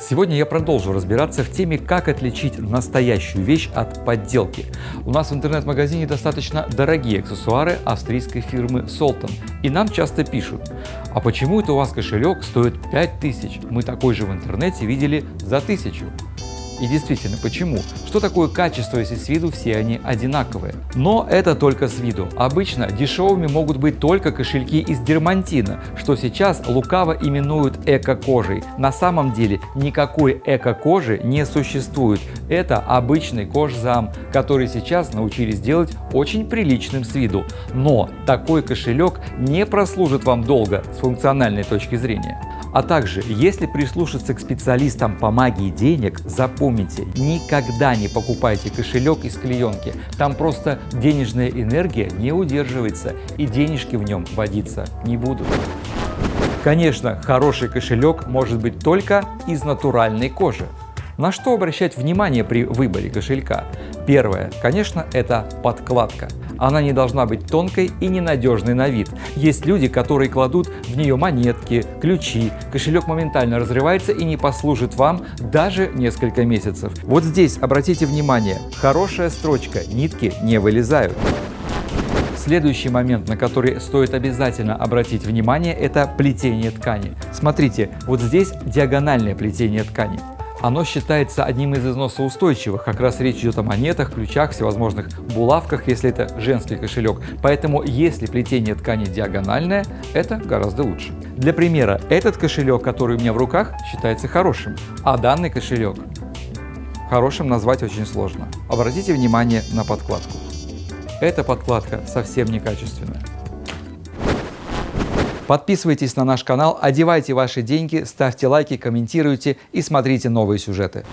Сегодня я продолжу разбираться в теме, как отличить настоящую вещь от подделки. У нас в интернет-магазине достаточно дорогие аксессуары австрийской фирмы Solton. И нам часто пишут, а почему это у вас кошелек стоит 5000? Мы такой же в интернете видели за 1000. И действительно, почему? Что такое качество, если с виду все они одинаковые? Но это только с виду. Обычно дешевыми могут быть только кошельки из дермантина, что сейчас лукаво именуют эко-кожей. На самом деле никакой эко-кожи не существует. Это обычный кожзам, который сейчас научились делать очень приличным с виду. Но такой кошелек не прослужит вам долго с функциональной точки зрения. А также, если прислушаться к специалистам по магии денег, запомните, никогда не покупайте кошелек из клеенки. Там просто денежная энергия не удерживается и денежки в нем водиться не будут. Конечно, хороший кошелек может быть только из натуральной кожи. На что обращать внимание при выборе кошелька? Первое, конечно, это подкладка. Она не должна быть тонкой и ненадежной на вид. Есть люди, которые кладут в нее монетки, ключи. Кошелек моментально разрывается и не послужит вам даже несколько месяцев. Вот здесь обратите внимание, хорошая строчка, нитки не вылезают. Следующий момент, на который стоит обязательно обратить внимание, это плетение ткани. Смотрите, вот здесь диагональное плетение ткани. Оно считается одним из износоустойчивых, как раз речь идет о монетах, ключах, всевозможных булавках, если это женский кошелек. Поэтому если плетение ткани диагональное, это гораздо лучше. Для примера, этот кошелек, который у меня в руках, считается хорошим, а данный кошелек хорошим назвать очень сложно. Обратите внимание на подкладку. Эта подкладка совсем некачественная. Подписывайтесь на наш канал, одевайте ваши деньги, ставьте лайки, комментируйте и смотрите новые сюжеты.